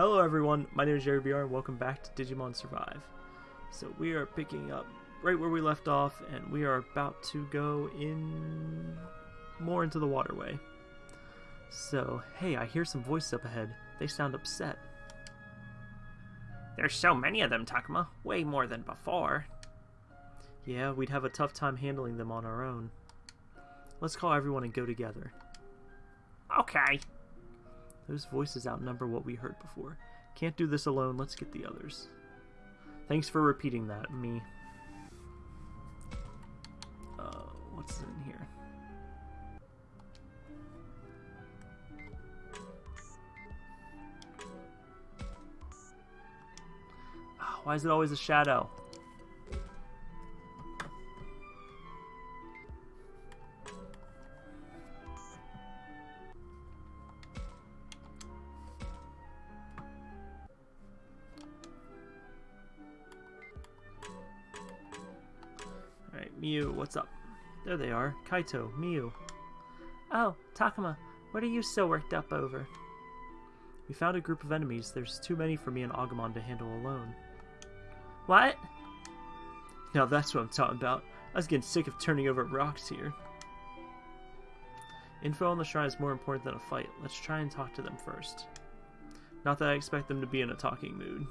Hello everyone, my name is Jerry BR and welcome back to Digimon Survive. So we are picking up right where we left off and we are about to go in more into the waterway. So, hey, I hear some voices up ahead. They sound upset. There's so many of them, Takuma. Way more than before. Yeah, we'd have a tough time handling them on our own. Let's call everyone and go together. Okay. Those voices outnumber what we heard before. Can't do this alone, let's get the others. Thanks for repeating that, me. Uh, what's in here? Oh, why is it always a shadow? Miu, what's up? There they are. Kaito, Miu. Oh, Takuma, what are you so worked up over? We found a group of enemies. There's too many for me and Agumon to handle alone. What? Now that's what I'm talking about. I was getting sick of turning over rocks here. Info on the shrine is more important than a fight. Let's try and talk to them first. Not that I expect them to be in a talking mood.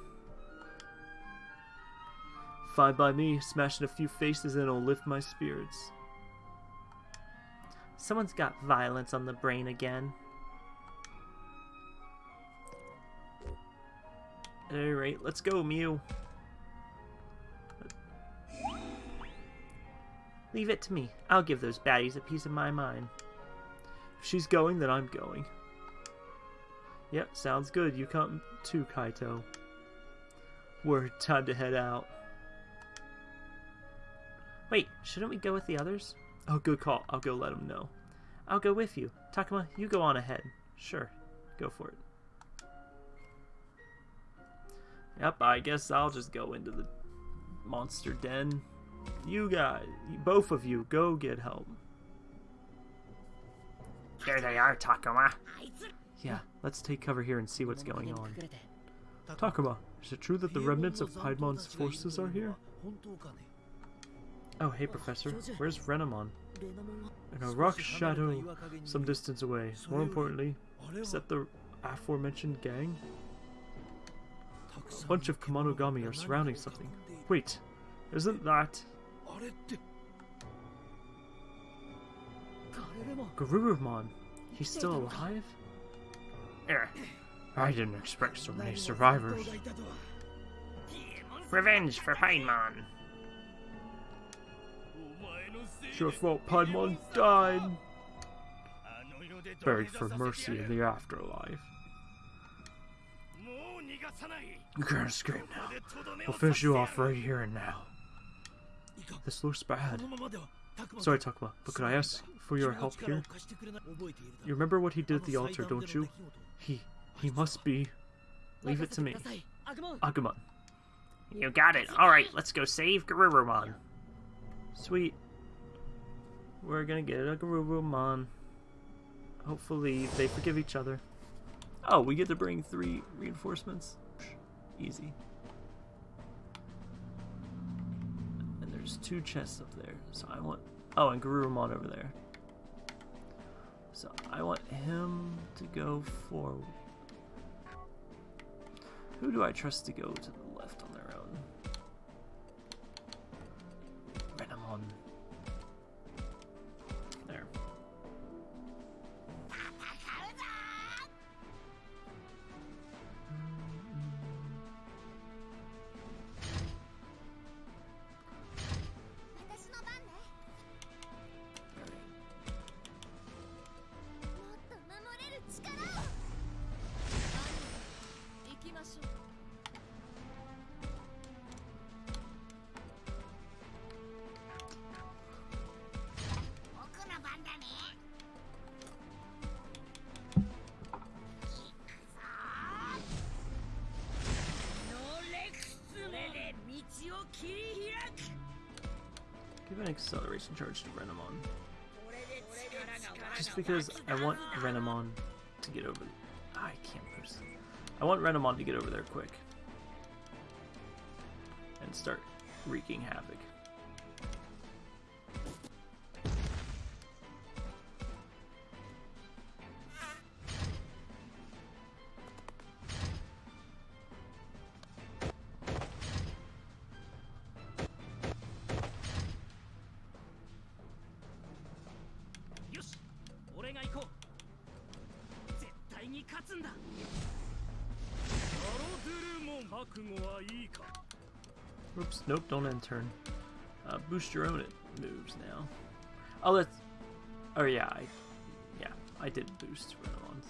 Fine by me, smashing a few faces and it'll lift my spirits. Someone's got violence on the brain again. Rate, let's go, Miu. Leave it to me. I'll give those baddies a piece of my mind. If she's going, then I'm going. Yep, sounds good. You come too, Kaito. We're time to head out. Wait, shouldn't we go with the others? Oh, good call. I'll go let them know. I'll go with you. Takuma, you go on ahead. Sure, go for it. Yep, I guess I'll just go into the monster den. You guys, both of you, go get help. There they are, Takuma. Yeah, let's take cover here and see what's going on. Takuma, is it true that the remnants of Piedmon's forces are here? Oh, hey, Professor. Where's Renamon? In a rock shadow some distance away. More importantly, is that the aforementioned gang? A bunch of Kemonogami are surrounding something. Wait, isn't that... Garurumon? He's still alive? Er, I didn't expect so many survivors. revenge for Piedmon. Your fault Piedmon died. Buried for mercy in the afterlife. You can't escape now. We'll finish you off right here and now. This looks bad. Sorry, Takuma, but could I ask for your help here? You remember what he did at the altar, don't you? He... he must be... Leave it to me. Agumon. You got it. Alright, let's go save Garurumon. Sweet. We're gonna get a Garurumon. Hopefully they forgive each other. Oh, we get to bring three reinforcements? Easy. And there's two chests up there, so I want... Oh, and Garurumon over there. So I want him to go forward. Who do I trust to go to Renamon. Just because I want Renamon to get over. I can't push. I want Renamon to get over there quick. And start wreaking havoc. Oops, nope, don't end turn. Uh, boost your own moves now. Oh, that's... Oh, yeah, I... Yeah, I did boost Renamon's.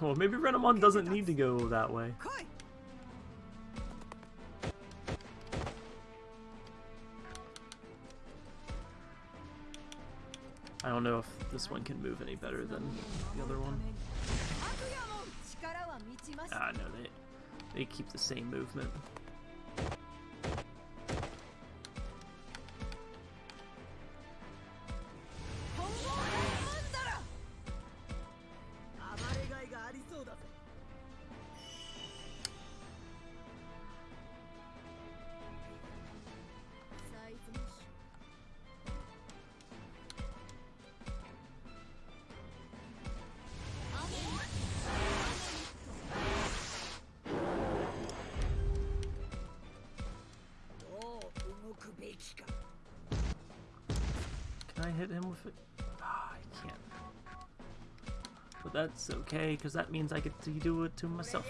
Well, maybe Renamon doesn't need to go that way. Know if this one can move any better than the other one. Ah, no, they, they keep the same movement. Okay, because that means I get to do it to myself.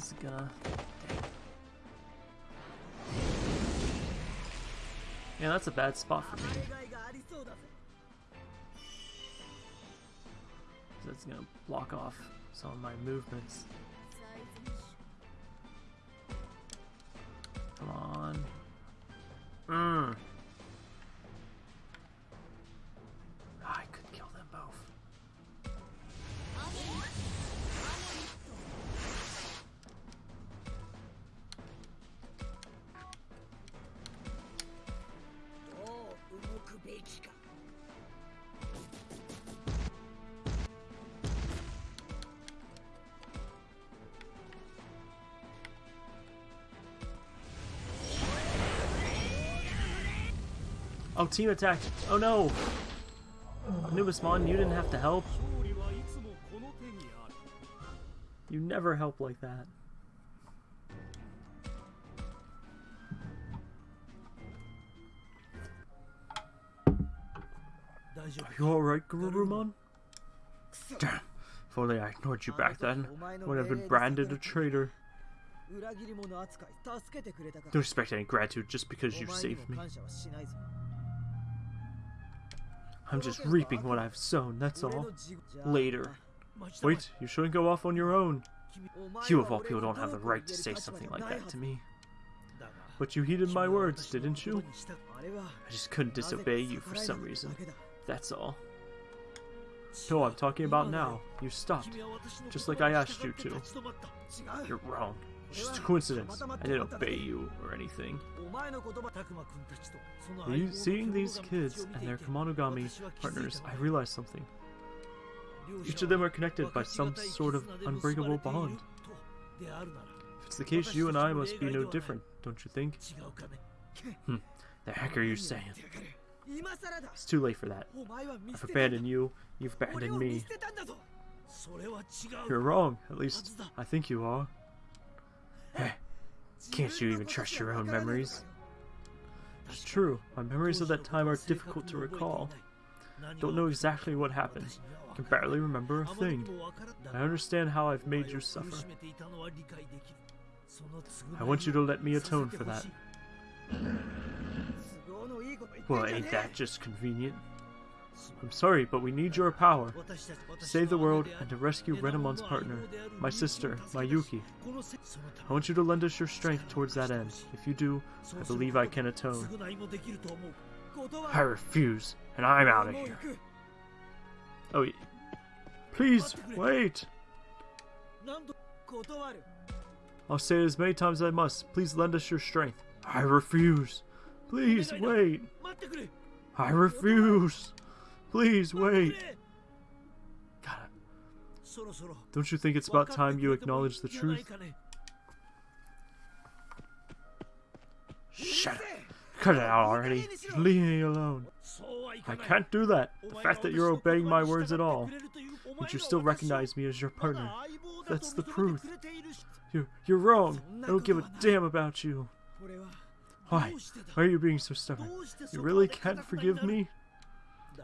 Miramon's gonna... Yeah, that's a bad spot for me. That's gonna block off some of my movements. Oh, team attack! Oh no! Anubismon, you didn't have to help. You never help like that. Are you alright, Garurumon? Damn. If only I ignored you back then, I would have been branded a traitor. Don't expect any gratitude just because you saved me. I'm just reaping what I've sown, that's all. Later. Wait, you shouldn't go off on your own. You of all people don't have the right to say something like that to me. But you heeded my words, didn't you? I just couldn't disobey you for some reason. That's all. No, I'm talking about now. You stopped, just like I asked you to. You're wrong. Just a coincidence. I didn't obey you or anything. You, seeing these kids and their Kemonogami partners, I realized something. Each of them are connected by some sort of unbreakable bond. If it's the case, you and I must be no different, don't you think? Hmm. The heck are you saying? It's too late for that. I've abandoned you, you've abandoned me. You're wrong. At least, I think you are. Can't you even trust your own memories? It's true. My memories of that time are difficult to recall. Don't know exactly what happened. Can barely remember a thing. I understand how I've made you suffer. I want you to let me atone for that. Well, ain't that just convenient? I'm sorry, but we need your power. To save the world and to rescue Renamon's partner, my sister, Mayuki. I want you to lend us your strength towards that end. If you do, I believe I can atone. I refuse, and I'm out of here. Oh, please, wait! I'll say it as many times as I must. Please lend us your strength. I refuse. Please, wait. I refuse. Please, wait. God, don't you think it's about time you acknowledge the truth? Shut up. Cut it out already. Just leave me alone. I can't do that. The fact that you're obeying my words at all. But you still recognize me as your partner. That's the proof. You're, you're wrong. I don't give a damn about you. Why? Why are you being so stubborn? You really can't forgive me?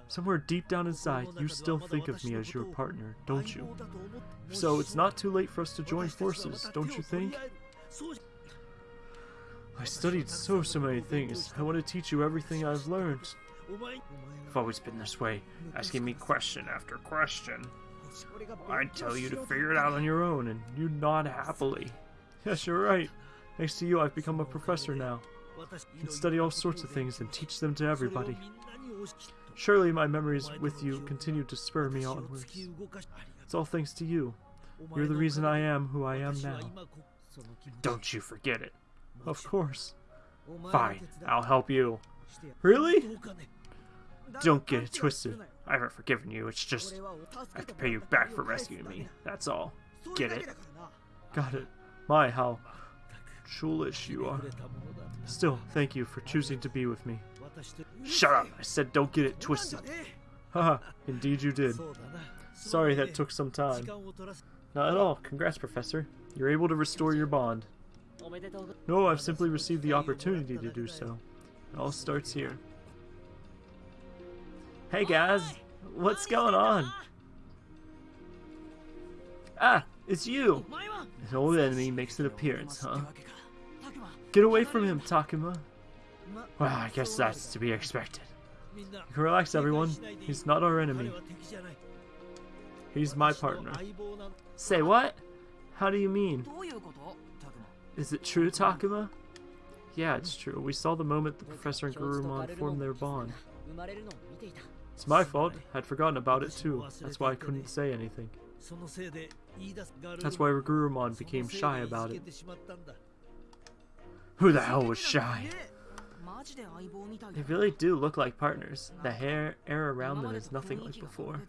Somewhere deep down inside, you still think of me as your partner, don't you? So it's not too late for us to join forces, don't you think? I studied so, so many things. I want to teach you everything I've learned. I've always been this way, asking me question after question. I'd tell you to figure it out on your own, and you nod happily. Yes, you're right. Thanks to you, I've become a professor now. I can study all sorts of things and teach them to everybody. Surely my memories with you continue to spur me onwards. It's all thanks to you. You're the reason I am who I am now. Don't you forget it. Of course. Fine, I'll help you. Really? Don't get it twisted. I haven't forgiven you, it's just I have to pay you back for rescuing me. That's all. Get it? Got it. My, how foolish you are. Still, thank you for choosing to be with me. Shut up! I said don't get it twisted. Haha, indeed you did. Sorry that took some time. Not at all. Congrats, Professor. You're able to restore your bond. No, I've simply received the opportunity to do so. It all starts here. Hey guys, what's going on? Ah, it's you! An old enemy makes an appearance, huh? Get away from him, Takuma. Well, I guess that's to be expected. Relax, everyone. He's not our enemy. He's my partner. Say what? How do you mean? Is it true, Takuma? Yeah, it's true. We saw the moment the professor and Garurumon formed their bond. It's my fault. I'd forgotten about it too. That's why I couldn't say anything. That's why Garurumon became shy about it. Who the hell was shy? They really do look like partners. The hair air around them is nothing like before.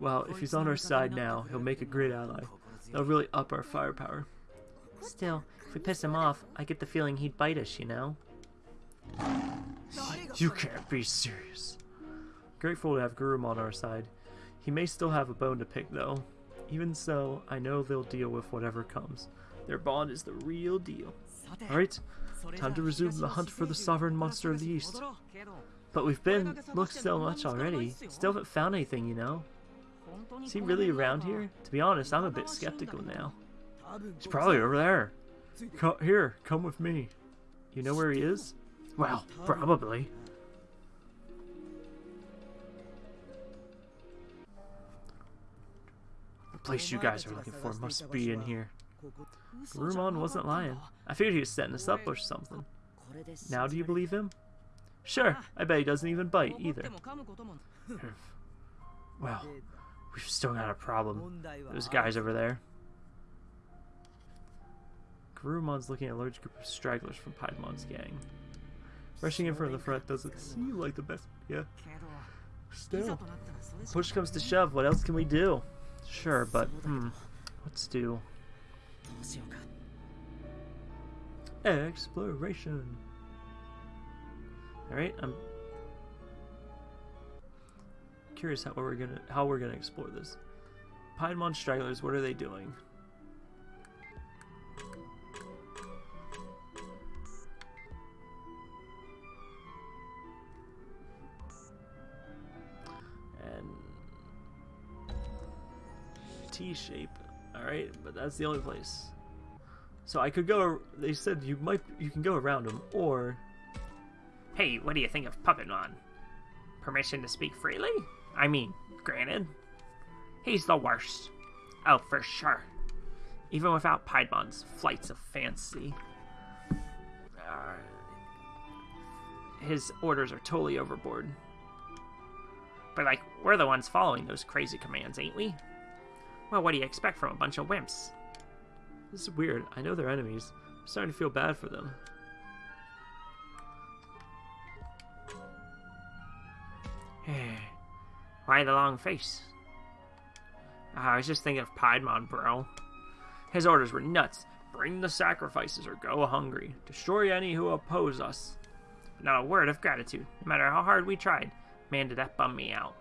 Well, if he's on our side now, he'll make a great ally. That'll really up our firepower. Still, if we piss him off, I get the feeling he'd bite us, you know? You can't be serious. Grateful to have Garurumon our side. He may still have a bone to pick, though. Even so, I know they'll deal with whatever comes. Their bond is the real deal. Alright, time to resume the hunt for the sovereign monster of the East. But we've been looked so much already. Still haven't found anything, you know? Is he really around here? To be honest, I'm a bit skeptical now. He's probably over there. Here, come with me. You know where he is? Well, probably. The place you guys are looking for must be in here. Garurumon wasn't lying. I figured he was setting us up or something. Now do you believe him? Sure, I bet he doesn't even bite either. well, we've still got a problem. Those guys over there. Garurumon's looking at a large group of stragglers from Piedmon's gang. Rushing in from the front doesn't seem like the best yeah. Still. Push comes to shove, what else can we do? Sure, but hmm. Let's do exploration. Alright, I'm curious how we're gonna how we're gonna explore this. Piedmon stragglers, what are they doing? And T shape. Alright, but that's the only place. So I could go. They said you might. You can go around them, or. Hey, what do you think of Puppetmon? Permission to speak freely? I mean, granted. He's the worst. Oh, for sure. Even without Piedmon's flights of fancy. Uh, his orders are totally overboard. But, like, we're the ones following those crazy commands, ain't we? Well, what do you expect from a bunch of wimps? This is weird. I know they're enemies. I'm starting to feel bad for them. Why the long face? Uh, I was just thinking of Piedmon, bro. His orders were nuts. Bring the sacrifices or go hungry. Destroy any who oppose us. Not a word of gratitude, no matter how hard we tried. Man, did that bum me out.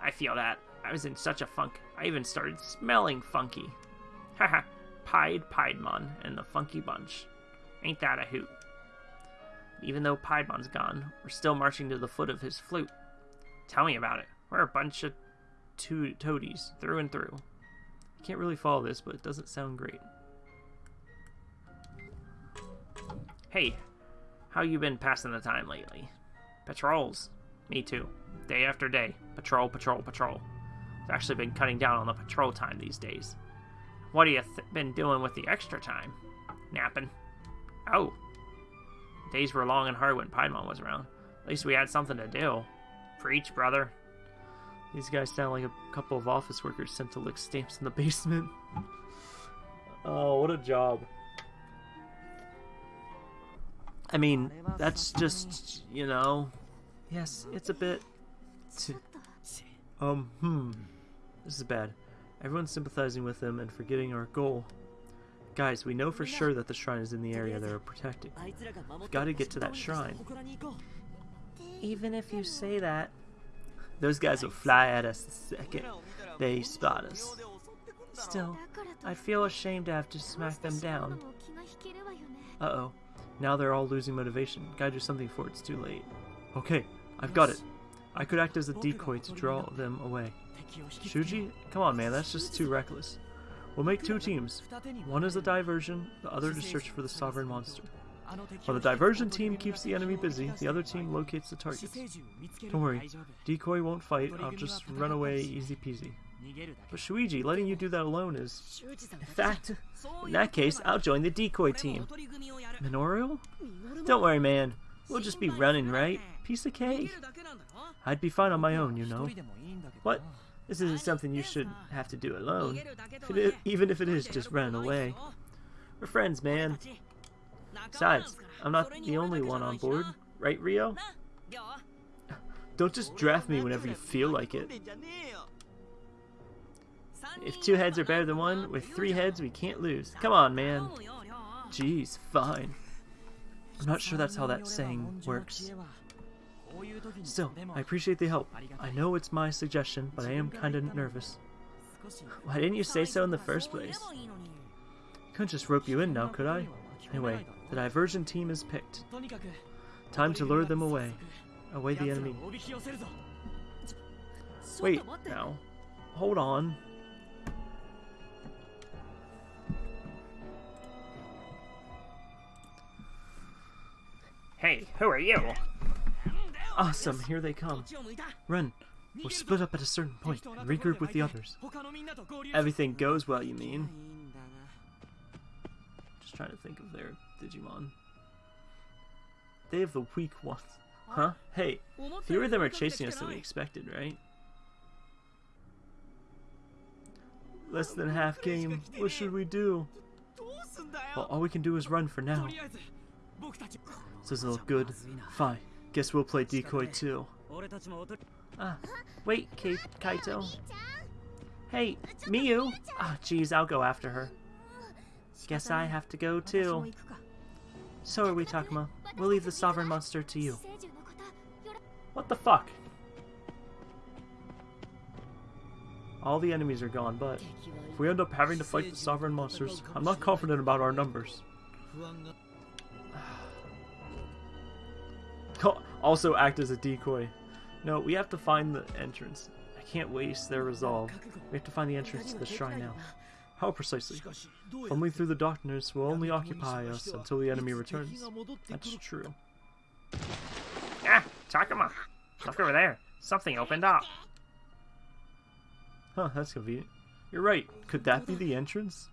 I feel that. I was in such a funk. I even started smelling funky. Haha, Pied Piedmon and the Funky Bunch. Ain't that a hoot? Even though Piedmon's gone, we're still marching to the foot of his flute. Tell me about it. We're a bunch of to toadies, through and through. I Can't really follow this, but it doesn't sound great. Hey, how you been passing the time lately? Patrols. Me too. Day after day. Patrol, patrol, patrol. I've actually been cutting down on the patrol time these days. What have you th been doing with the extra time? Napping. Oh. Days were long and hard when Piedmon was around. At least we had something to do. Preach, brother. These guys sound like a couple of office workers sent to lick stamps in the basement. oh, what a job. I mean, that's just, you know... Yes, it's a bit... Um, hmm. This is bad. Everyone's sympathizing with them and forgetting our goal. Guys, we know for sure that the shrine is in the area they're protecting. We've got to get to that shrine. Even if you say that, those guys will fly at us the second they spot us. Still, I feel ashamed to have to smack them down. Uh-oh. Now they're all losing motivation. Gotta do something before it's too late. Okay, I've got it. I could act as a decoy to draw them away. Shuji? Come on, man, that's just too reckless. We'll make two teams. One is a diversion, the other to search for the sovereign monster. While the diversion team keeps the enemy busy, the other team locates the targets. Don't worry, Decoy won't fight, I'll just run away easy peasy. But Shuji, letting you do that alone is... In fact, in that case, I'll join the decoy team. Minoru? Don't worry, man. We'll just be running, right? Piece of cake. I'd be fine on my own, you know. What? This isn't something you should have to do alone. If even if it is just run away. We're friends, man. Besides, I'm not the only one on board, right, Ryo? Don't just draft me whenever you feel like it. If two heads are better than one, with three heads we can't lose. Come on, man. Jeez, fine. I'm not sure that's how that saying works. Still, I appreciate the help. I know it's my suggestion, but I am kinda nervous. Why didn't you say so in the first place? Couldn't just rope you in now, could I? Anyway, the diversion team is picked. Time to lure them away. Away the enemy. Wait, now. Hold on. Hey, who are you? Awesome, here they come. Run. We'll split up at a certain point and regroup with the others. Everything goes well, you mean? Just trying to think of their Digimon. They have the weak ones. Huh? Hey, fewer of them are chasing us than we expected, right? Less than half game. What should we do? Well, all we can do is run for now. This doesn't look good. Fine. Guess we'll play decoy too. Ah, wait, Kate, Kaito. Hey, Miu! Ah, jeez, I'll go after her. Guess I have to go too. So are we, Takuma. We'll leave the Sovereign Monster to you. What the fuck? all the enemies are gone, but if we end up having to fight the sovereign monsters, I'm not confident about our numbers. Also act as a decoy. No, we have to find the entrance. I can't waste their resolve. We have to find the entrance to the shrine now. How precisely? Fumbling through the darkness will only occupy us until the enemy returns. That's true. Ah, Takuma! Look over there. Something opened up. Huh, that's convenient. You're right. Could that be the entrance?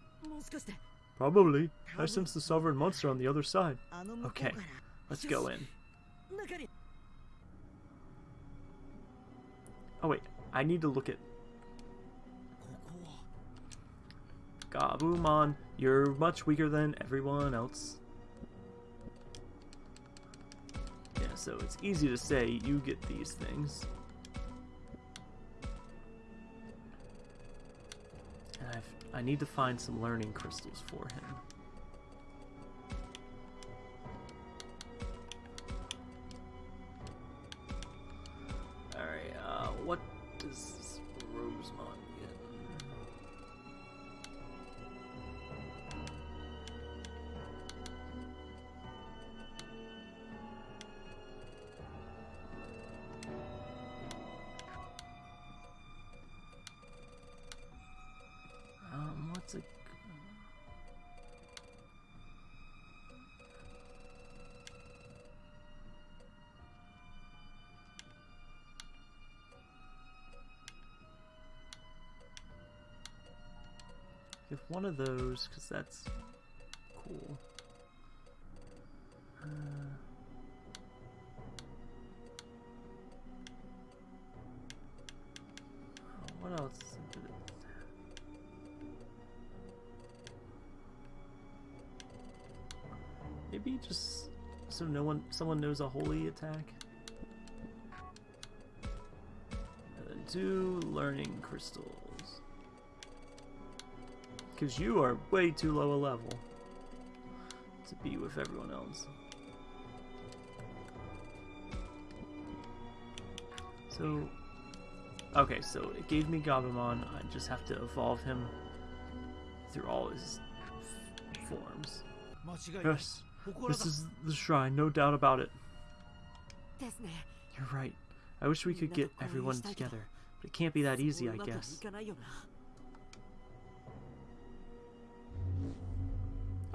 Probably. I sense the sovereign monster on the other side. Okay, let's go in. Oh wait, I need to look at... Gabumon, you're much weaker than everyone else. Yeah, so it's easy to say you get these things. And I've, I need to find some learning crystals for him. One of those, because that's cool. Uh, what else? Maybe just so no one, someone knows a holy attack. Then two learning crystals. Because you are way too low a level to be with everyone else. So, okay, so it gave me Gabumon. I just have to evolve him through all his forms. Yes, this is the shrine, no doubt about it. You're right. I wish we could get everyone together, but it can't be that easy, I guess.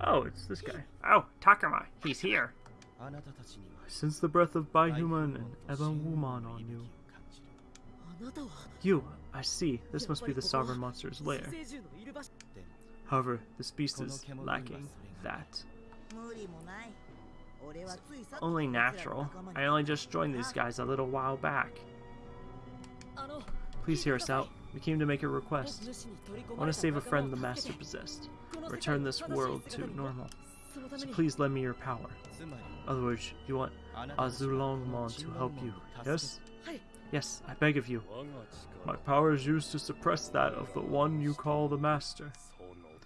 Oh, it's this guy. Oh, Takuma. He's here. I sense the breath of Baihumon and Ebonwumon on you. You, I see. This must be the sovereign monster's lair. However, this beast is lacking that. Only natural. I only just joined these guys a little while back. Please hear us out. We came to make a request. I want to save a friend the master possessed. Return this world to normal. So please lend me your power. Otherwise, you want Azulongmon to help you, yes? Yes, I beg of you. My power is used to suppress that of the one you call the master.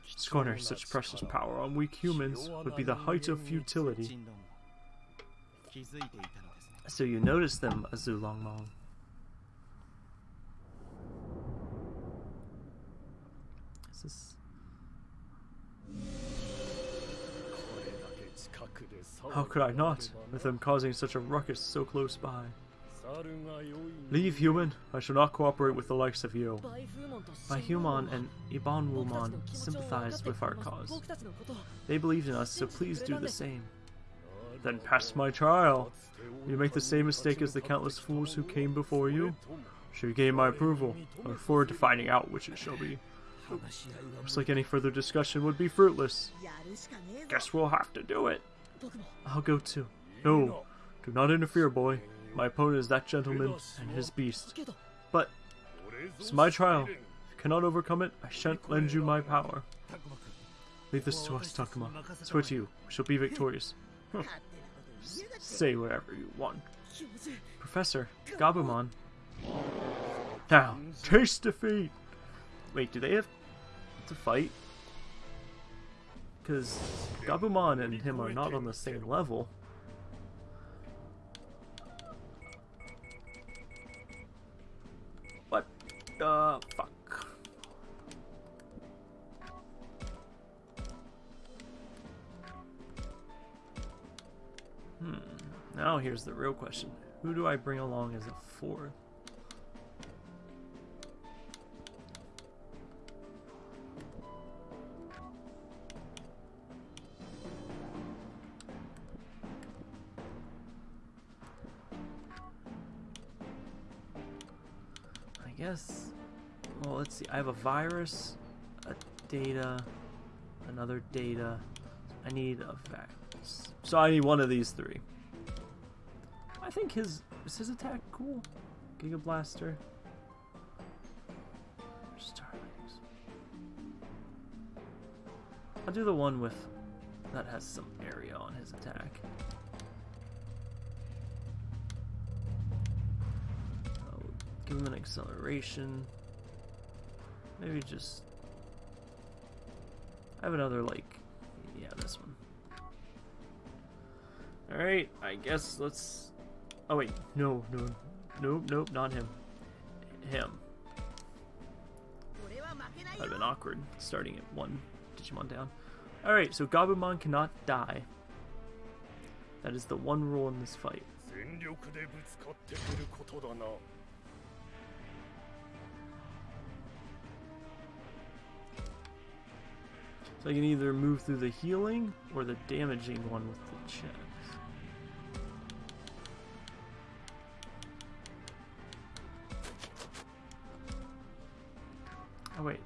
Scorner such precious power on weak humans would be the height of futility. So you notice them, Azulongmon. How could I not, with them causing such a ruckus so close by? Leave, human. I shall not cooperate with the likes of you. Baihumon and Ebonwumon sympathize with our cause. They believed in us, so please do the same. Then pass my trial. You make the same mistake as the countless fools who came before you? Should you gain my approval? I look forward to finding out which it shall be. Looks like any further discussion would be fruitless. Guess we'll have to do it. I'll go too. No, do not interfere, boy. My opponent is that gentleman and his beast. But it's my trial. If you cannot overcome it, I shan't lend you my power. Leave this to us, Takuma. I swear to you, we shall be victorious. Say whatever you want. Professor, Gabumon. Now, taste defeat! Wait, do they have to fight. Because Gabumon and him are not on the same level. What the uh, fuck? Hmm. Now here's the real question. Who do I bring along as a fourth? Guess. Well, let's see. I have a virus, a data, another data. I need a vax. So I need one of these three. I think his is his attack cool. Giga Blaster. Starlings. I'll do the one with that has some area on his attack. An acceleration. Maybe just I have another like yeah, this one. Alright, I guess let's Oh wait, no, no, nope, nope, not him. Him. That'd have been awkward, starting at one Digimon down. Alright, so Gabumon cannot die. That is the one rule in this fight. So I can either move through the healing or the damaging one with the chest. Oh wait,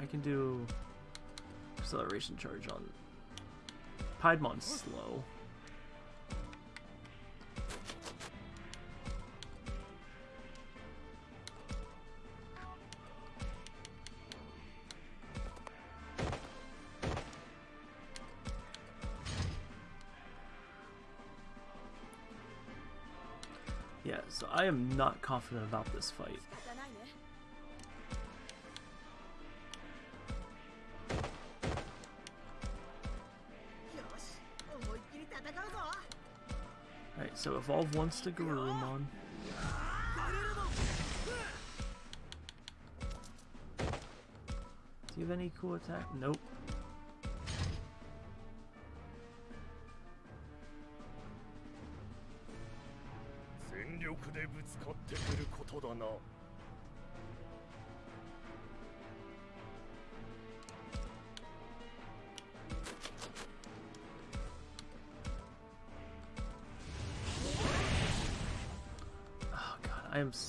I can do acceleration charge on Piedmon's slow. Am not confident about this fight. Alright, so evolve once to Garurumon. Do you have any cool attack? Nope.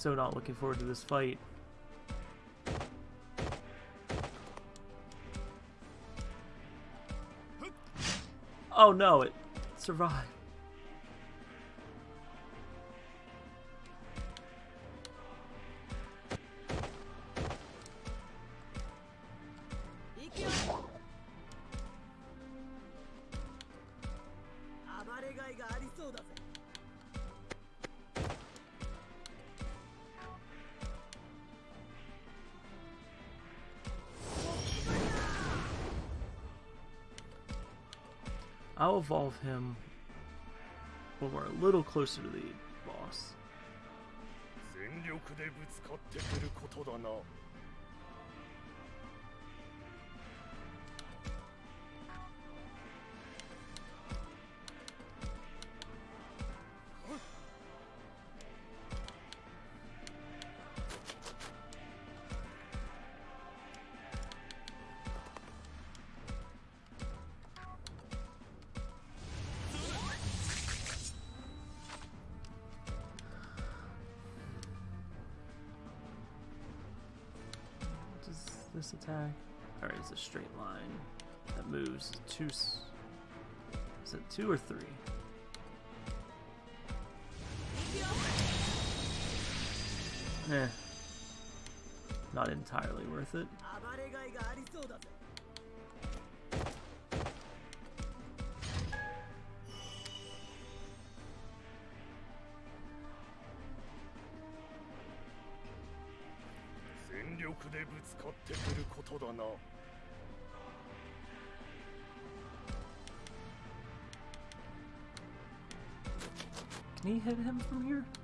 So not looking forward to this fight. Oh no, it survived. Evolve him when we're a little closer to the boss. This attack? Alright, it's a straight line that moves two. Is it two or three? Eh. Not entirely worth it. でぶつかってくることだな。Can you hit him from here?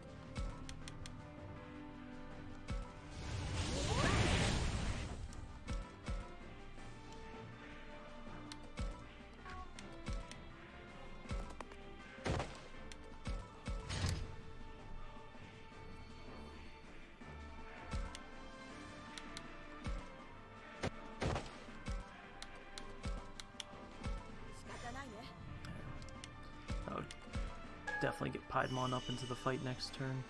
Piedmon up into the fight next turn.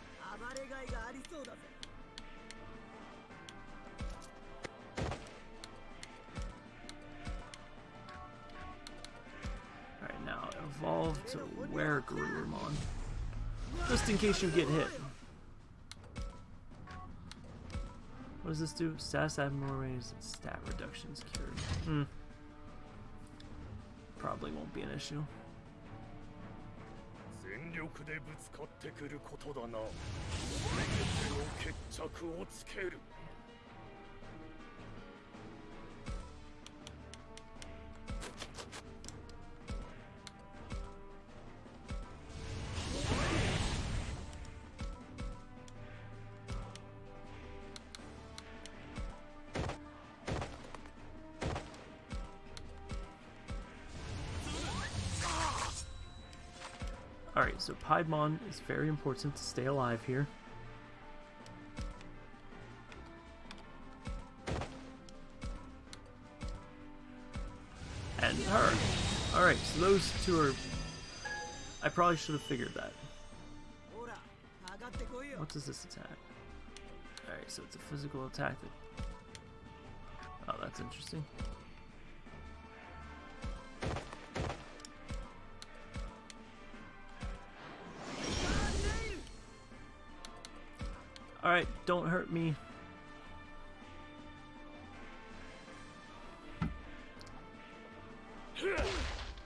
Alright, now evolve to where Garurumon. Just in case you get hit. What does this do? Status abnormalities and stat reductions cured. Hmm. Probably won't be an issue. 力でぶつかってくることだな。全ての決着をつける。So Piedmon is very important to stay alive here. And her. Alright, so those two are... I probably should have figured that. What does this attack? Alright, so it's a physical attack that... Oh, that's interesting. Hurt me.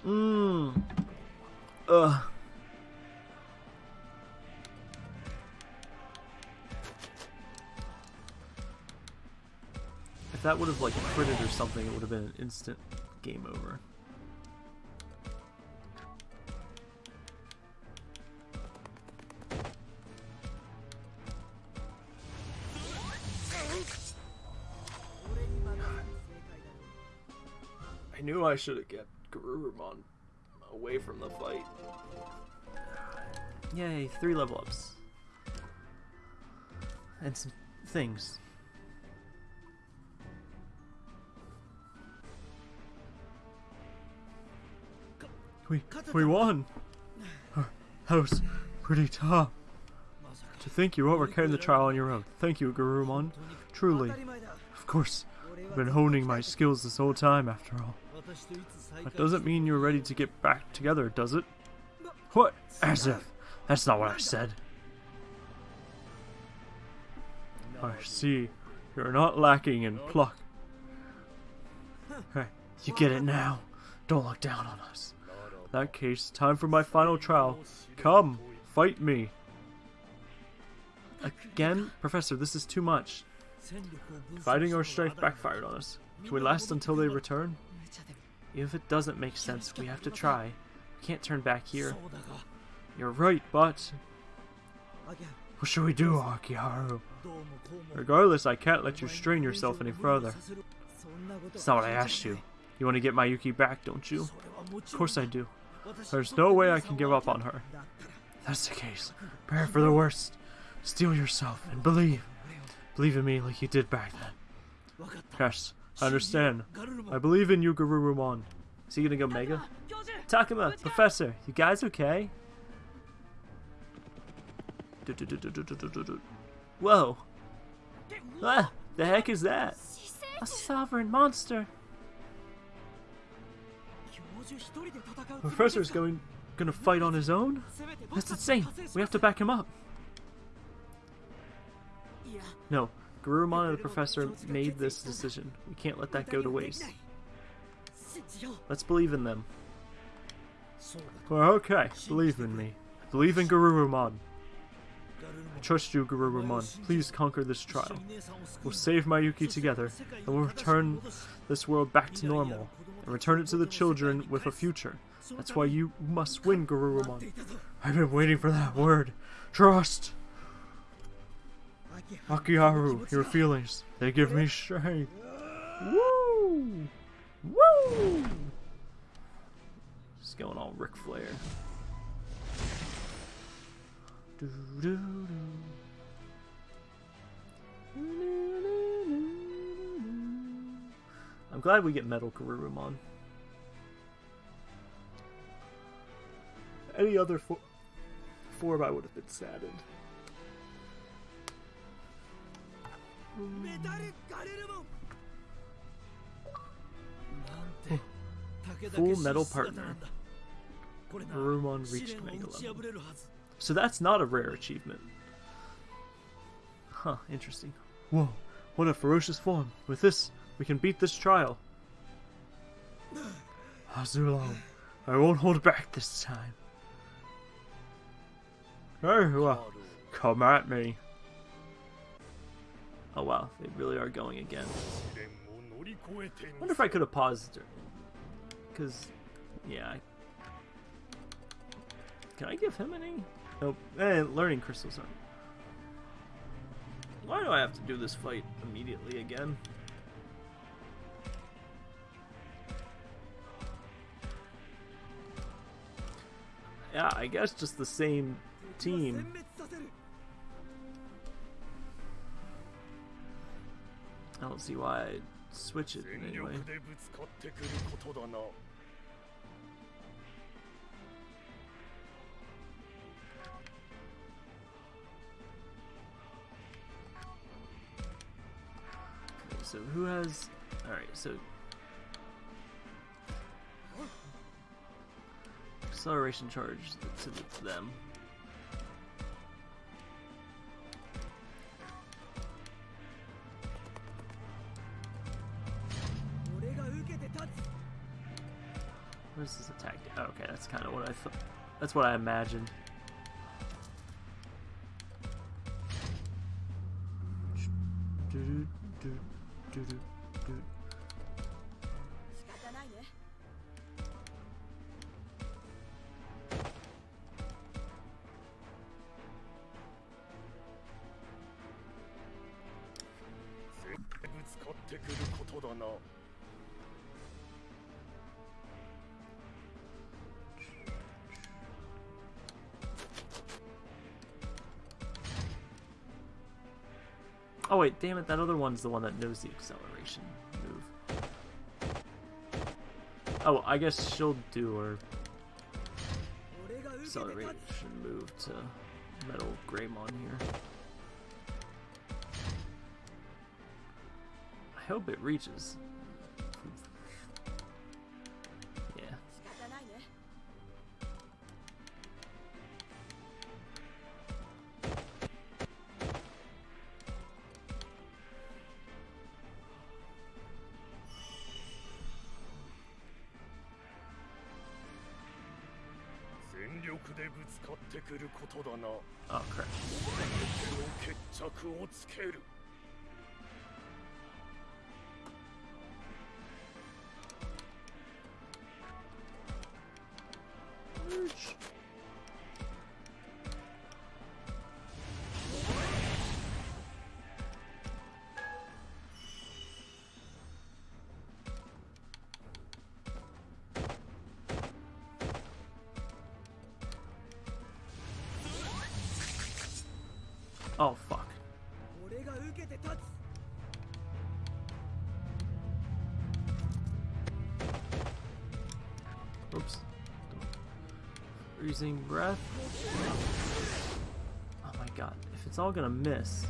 Mmm. Ugh. If that would have like critted or something, it would have been an instant game over. I should have kept Garurumon away from the fight. Yay, three level ups. And some things. We we won. That was pretty tough. To think you overcame the trial on your own. Thank you, Garurumon. Truly. Of course, I've been honing my skills this whole time, after all. That doesn't mean you're ready to get back together, does it? What? As if. That's not what I said. I see. You're not lacking in pluck. Hey, you get it now. Don't look down on us. In that case, time for my final trial. Come, fight me. Again? Professor, this is too much. Fighting our strength backfired on us. Can we last until they return? Even if it doesn't make sense, we have to try. We can't turn back here. You're right, but... What should we do, Akiharu? Regardless, I can't let you strain yourself any further. That's not what I asked you. You want to get Mayuki back, don't you? Of course I do. There's no way I can give up on her. If that's the case. Prepare for the worst. Steel yourself and believe. Believe in me like you did back then. Yes, I understand. I believe in you, Garurumon. Is he gonna go Mega? Takuma, Professor, you guys okay? Whoa. Ah, the heck is that? A sovereign monster. Professor's going gonna fight on his own? That's insane. We have to back him up. No, Garurumon and the Professor made this decision. We can't let that go to waste. Let's believe in them. Well, okay, believe in me. Believe in Garurumon. I trust you, Garurumon. Please conquer this trial. We'll save Mayuki together, and we'll return this world back to normal, and return it to the children with a future. That's why you must win, Garurumon. I've been waiting for that word. Trust! Akiharu, your feelings, they give me strength. Woo! Woo! Just going all Ric Flair. I'm glad we get Metal Garurumon. Any other fo form, I would have been saddened. Full Metal Partner. Garurumon reached level. So that's not a rare achievement. Huh, interesting. Whoa, what a ferocious form. With this, we can beat this trial. Azulon, I won't hold back this time. Very well. Come at me. Oh wow, they really are going again. wonder if I could have paused it. Because, yeah. I... Can I give him any? Nope. Eh, learning crystals are. Why do I have to do this fight immediately again? Yeah, I guess just the same team. I don't see why I'd switch it anyway. So who has... Alright, so... Acceleration charge to them. Okay, that's kind of what I thought. That's what I imagined. Wait, damn it, that other one's the one that knows the acceleration move. Oh, I guess she'll do her acceleration move to Metal Greymon here. I hope it reaches. でぶつかってくることだな。あ、oh, 決着をつける。Breath. Oh my god. If it's all gonna miss,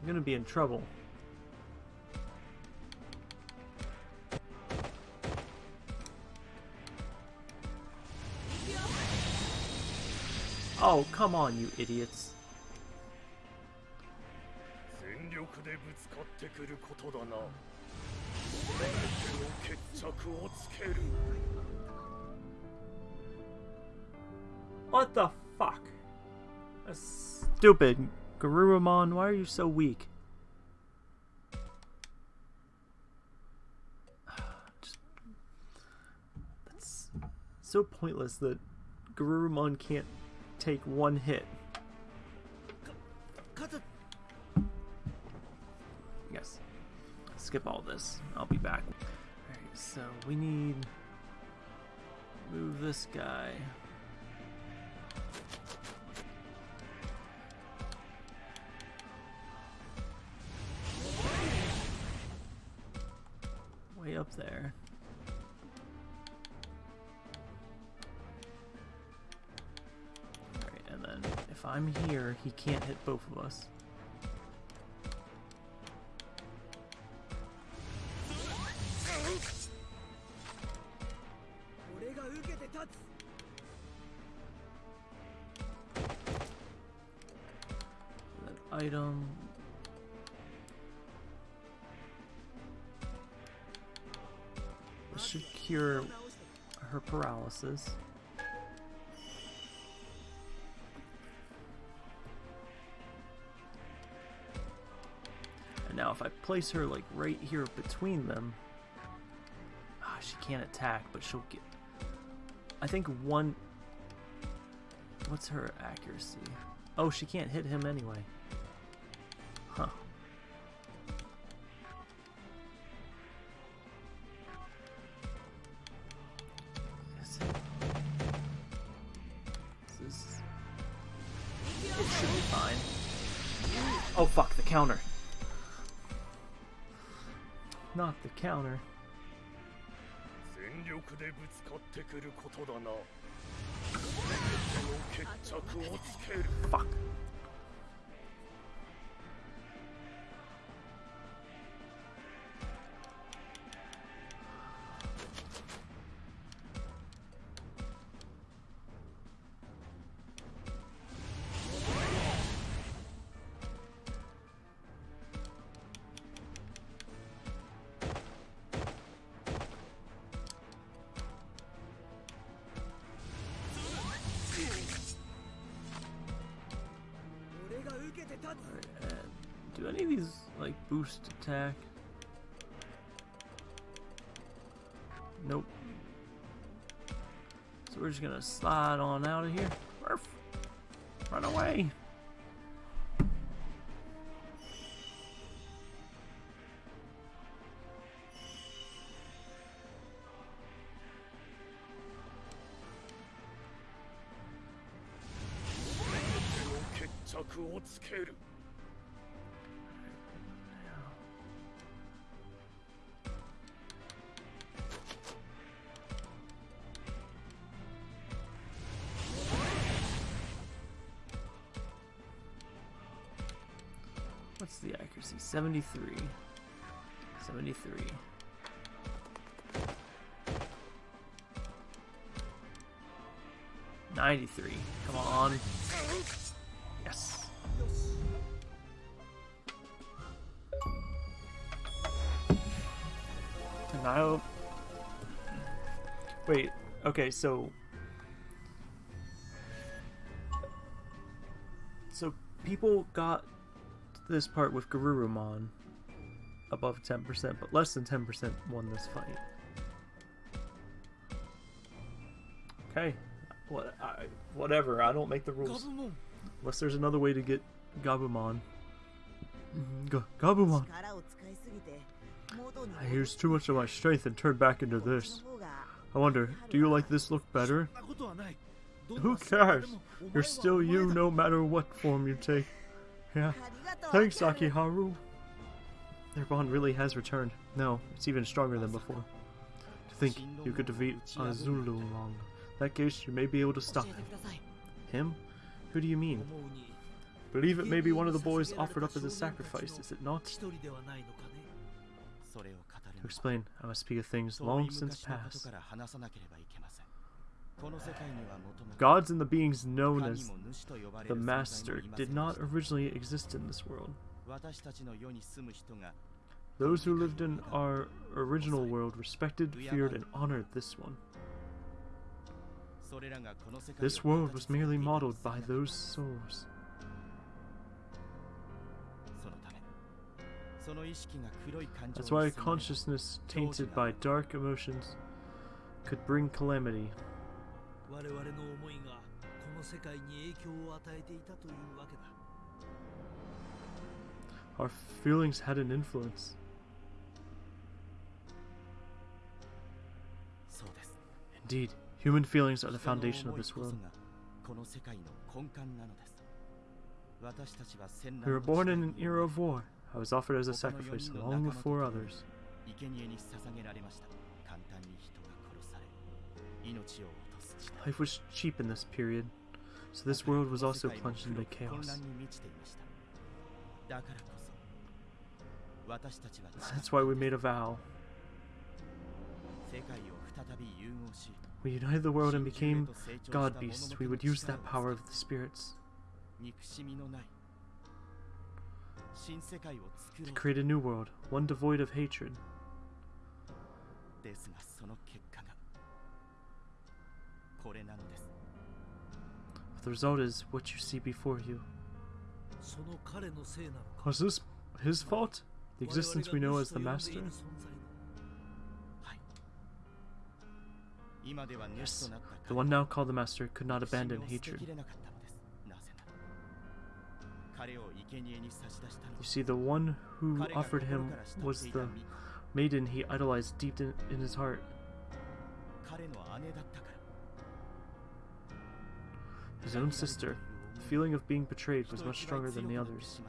I'm gonna be in trouble. Oh, come on, you idiots. What the fuck? That's stupid. Garurumon, why are you so weak? That's so pointless that Garurumon can't take one hit. Yes. Skip all this. I'll be back. Alright, so we need... Move this guy. Way up there. Alright, and then if I'm here, he can't hit both of us. And now if I place her like right here between them, ah, she can't attack, but she'll get. I think one. What's her accuracy? Oh, she can't hit him anyway. counter. Fuck. Do any of these like boost attack? Nope. So we're just gonna slide on out of here. Run away. 73. 73. Ninety-three. Come on. Yes. And. Wait. Okay. So. So people got this part with Garurumon above 10%, but less than 10% won this fight. Okay. What, I, whatever, I don't make the rules. Gabumon. Unless there's another way to get Gabumon. Mm-hmm. G Gabumon! Ah, I used too much of my strength and turned back into this. I wonder, do you like this look better? Who cares? You're still you no matter what form you take. Yeah. Thanks, Akiharu. Their bond really has returned. No, it's even stronger than before. To think you could defeat Azulongmon. That case, you may be able to stop him. Him? Who do you mean? Believe it may be one of the boys offered up as a sacrifice, is it not? To explain, I must speak of things long since past. Gods and the beings known as the Master did not originally exist in this world. Those who lived in our original world respected, feared, and honored this one. This world was merely modeled by those souls. That's why a consciousness tainted by dark emotions could bring calamity. 我々の思いがこの世界に影響を与えていたというわけだ Our feelings had an influence. そうです Indeed, human feelings are the 人の foundation of 思い this こ world. そがこの世界の根幹なのです私たちは戦 We were 乱の born in 時 an 代に era of war. I was offered as a sacrifice long before others. 生贄に捧げられました簡単に人が殺され命を落とす時代 Life was cheap in this period, so this world was also plunged into chaos. That's why we made a vow. We united the world and became god beasts. We would use that power of the spirits to create a new world, one devoid of hatred. The result is what you see before you. Was this his fault? The existence we know as the Master? Yes. The one now called the Master could not abandon hatred. You see, the one who offered him was the maiden he idolized deep in, in his heart. His own sister. The feeling of being betrayed was much stronger than the others.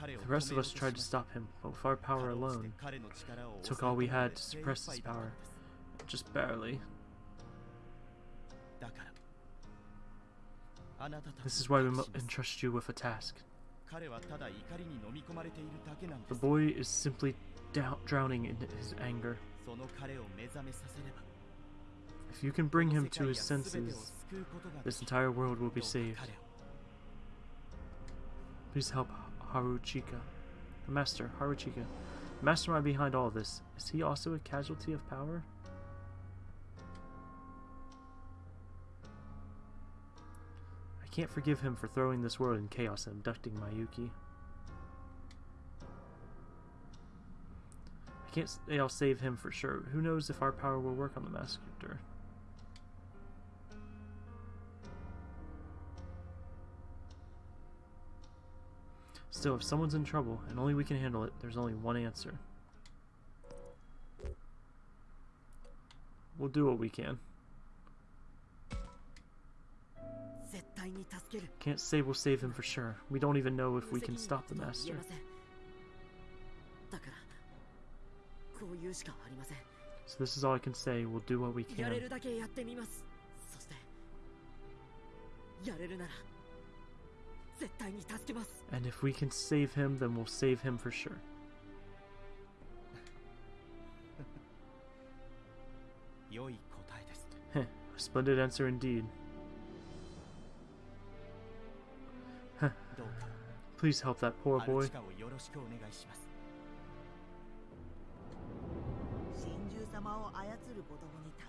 The rest of us tried to stop him, but with our power alone, took all we had to suppress his power. Just barely. This is why we entrust you with a task. The boy is simply drowning in his anger. If you can bring him to his senses, this entire world will be saved. Please help Haruchika. The master, Haruchika. The mastermind behind all this. Is he also a casualty of power? I can't forgive him for throwing this world in chaos and abducting Mayuki. I can't say I'll save him for sure. Who knows if our power will work on the master? Still, if someone's in trouble, and only we can handle it, there's only one answer. We'll do what we can. Can't say we'll save him for sure. We don't even know if we can stop the Master. So this is all I can say. We'll do what we can. And if we can save him, then we'll save him for sure. Heh, a splendid answer indeed. Please help that poor boy.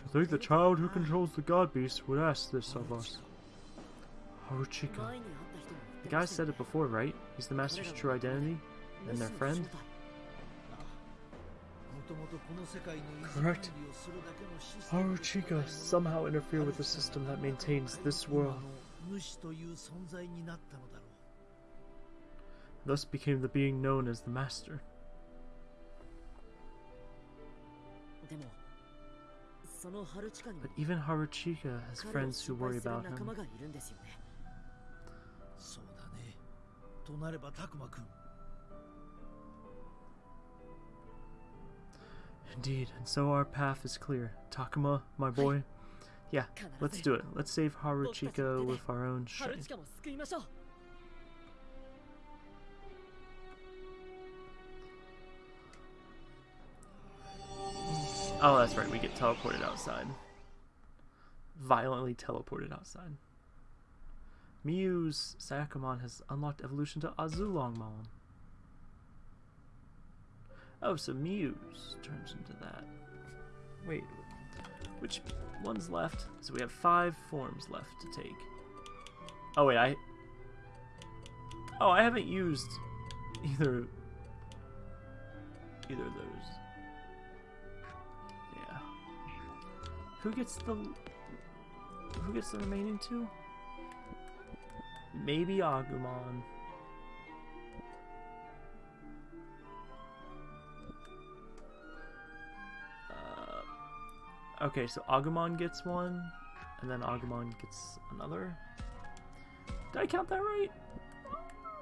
I think the child who controls the god beast would ask this of us. Haruchika. The guy said it before, right? He's the Master's true identity, and their friend? Correct. Haruchika somehow interfered with the system that maintains this world. Thus became the being known as the Master. But even Haruchika has friends who worry about him. となればタクマくん Indeed, and so our path is clear. Takuma, my boy. Yeah, let's do it. Let's save Haruchika with our own ハル strength. チカも救いましょう Oh, that's right, we get teleported outside. Violently teleported outside. Miu's Sayakumon has unlocked evolution to Azulongmon. Oh, so Miu's turns into that. Wait, which one's left? So we have five forms left to take. Oh wait, I... Oh, I haven't used either... Either of those. Yeah. Who gets the... Who gets the remaining two? Maybe Agumon. Uh, okay, so Agumon gets one, and then Agumon gets another. Did I count that right?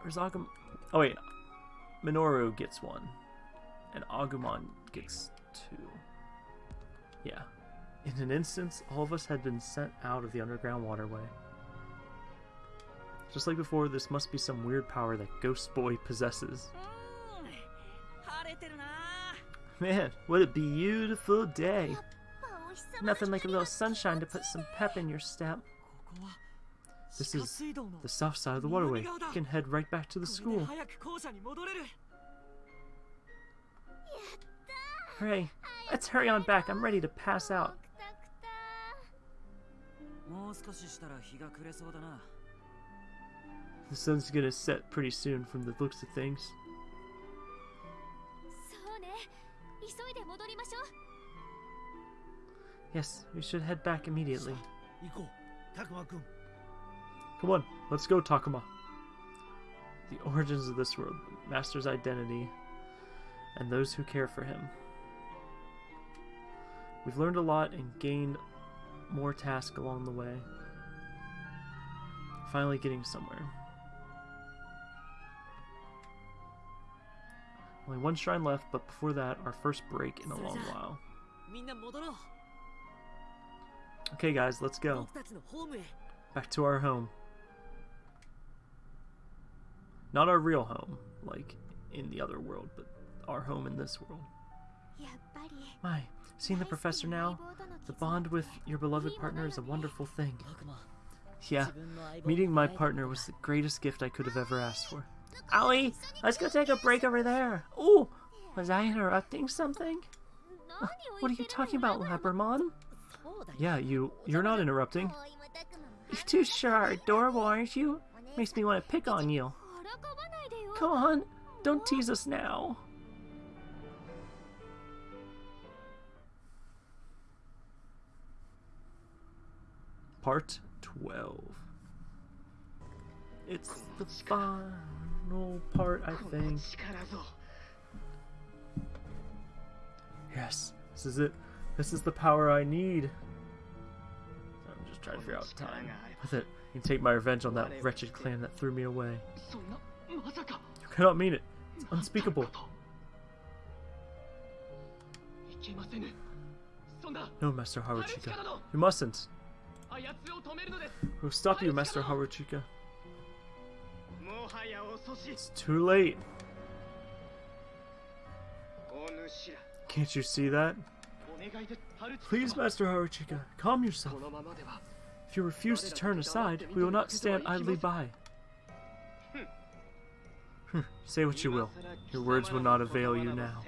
Or is Agumon... Oh wait, Minoru gets one, and Agumon gets two. Yeah. In an instant, all of us had been sent out of the underground waterway. Just like before, this must be some weird power that Ghost Boy possesses. Man, what a beautiful day! Nothing like a little sunshine to put some pep in your step. This is the south side of the waterway. You can head right back to the school. Hooray! Let's hurry on back. I'm ready to pass out. The sun's gonna set pretty soon from the looks of things. Yes, we should head back immediately. Come on, let's go, Takuma. The origins of this world, Master's identity, and those who care for him. We've learned a lot and gained more tasks along the way. Finally getting somewhere. Only one shrine left, but before that, our first break in a long while. Okay, guys, let's go. Back to our home. Not our real home, like in the other world, but our home in this world. My, seeing the professor now? The bond with your beloved partner is a wonderful thing. Yeah, meeting my partner was the greatest gift I could have ever asked for. Allie, let's go take a break over there. Oh, was I interrupting something? Uh, what are you talking about, Lepermon? Yeah, you, you're not interrupting. You're too sharp. Dora warns you. Makes me want to pick on you. Come on, don't tease us now. Part 12. It's the fun part, I think. Yes, this is it. This is the power I need. I'm just trying to figure out time. With it, I can take my revenge on that wretched clan that threw me away. You cannot mean it. It's unspeakable. No, Master Haruchika. You mustn't. We'll stop you, Master Haruchika. It's too late. Can't you see that? Please, Master Haruchika, calm yourself. If you refuse to turn aside, we will not stand idly by. Hmm, Say what you will. Your words will not avail you now.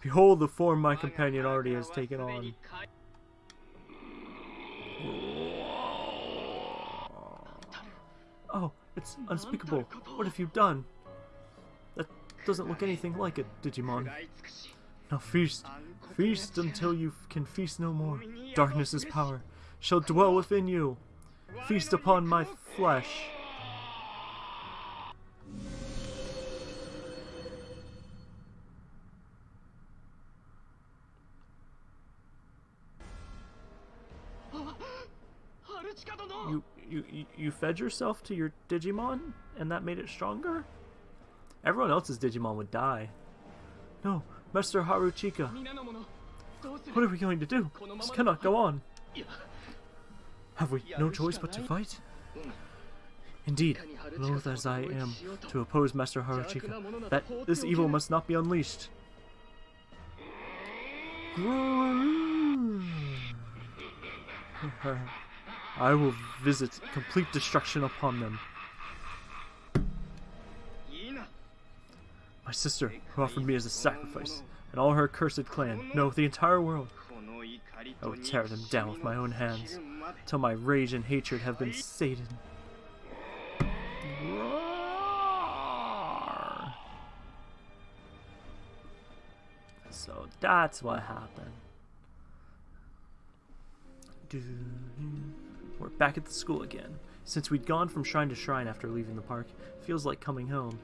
Behold the form my companion already has taken on. Oh, it's unspeakable. What have you done? That doesn't look anything like a Digimon. Now feast. Feast until you can feast no more. Darkness's power shall dwell within you. Feast upon my flesh. You, you fed yourself to your Digimon, and that made it stronger? Everyone else's Digimon would die. No, Master Haruchika. What are we going to do? This cannot go on. Have we no choice but to fight? Indeed, loath as I am to oppose Master Haruchika, that this evil must not be unleashed. I will visit complete destruction upon them. My sister, who offered me as a sacrifice, and all her cursed clan, no, the entire world. I will tear them down with my own hands, till my rage and hatred have been sated. Roar. So that's what happened. Doo-doo. We're back at the school again. Since we'd gone from shrine to shrine after leaving the park, feels like coming home.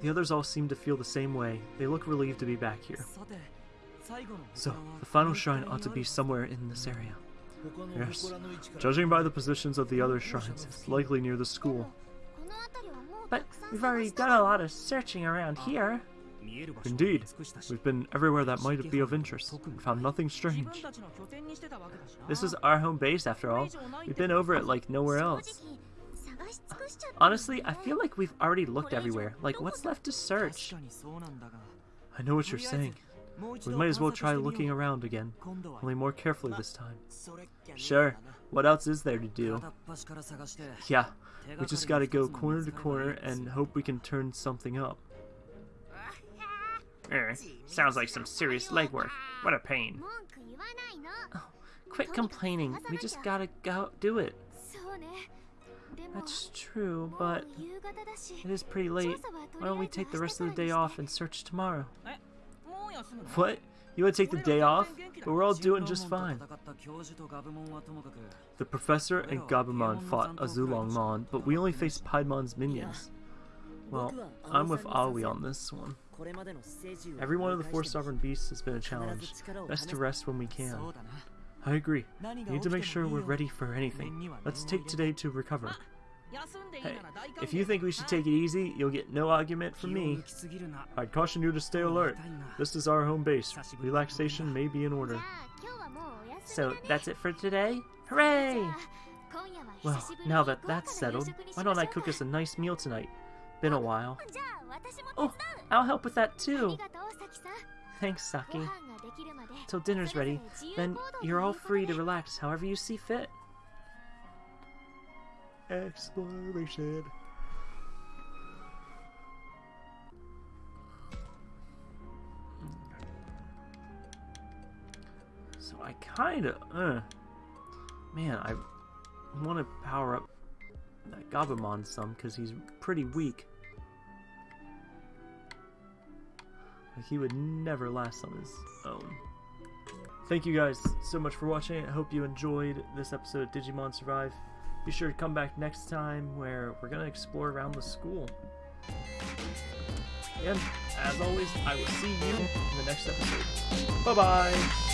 The others all seem to feel the same way. They look relieved to be back here. So, the final shrine ought to be somewhere in this area. Yes. Judging by the positions of the other shrines, it's likely near the school. But we've already done a lot of searching around here. Indeed, we've been everywhere that might be of interest and found nothing strange. This is our home base after all. We've been over it like nowhere else. Honestly, I feel like we've already looked everywhere. Like, what's left to search? I know what you're saying. We might as well try looking around again, only more carefully this time. Sure. What else is there to do? Yeah, we just gotta go corner to corner and hope we can turn something up. Er, sounds like some serious legwork. What a pain. Oh, Quit complaining. We just gotta go do it. That's true, but it is pretty late. Why don't we take the rest of the day off and search tomorrow? What? You would take the day off? But we're all doing just fine. The professor and Gabumon fought Azulongmon, but we only faced Piedmon's minions. Well, I'm with Aoi on this one. Every one of the four sovereign beasts has been a challenge. Best to rest when we can. I agree. We need to make sure we're ready for anything. Let's take today to recover. Hey, if you think we should take it easy, you'll get no argument from me. I'd caution you to stay alert. This is our home base. Relaxation may be in order. So that's it for today? Hooray! Well, now that that's settled, why don't I cook us a nice meal tonight? Been a while. Oh, I'll help with that too. Thanks, Saki. Till dinner's ready, then you're all free to relax however you see fit. Exploration. So I kinda, uh, man, I want to power up that Gabumon some because he's pretty weak. Like he would never last on his own. Thank you guys so much for watching. I hope you enjoyed this episode of Digimon Survive. Be sure to come back next time where we're going to explore around the school. And as always, I will see you in the next episode. Bye bye!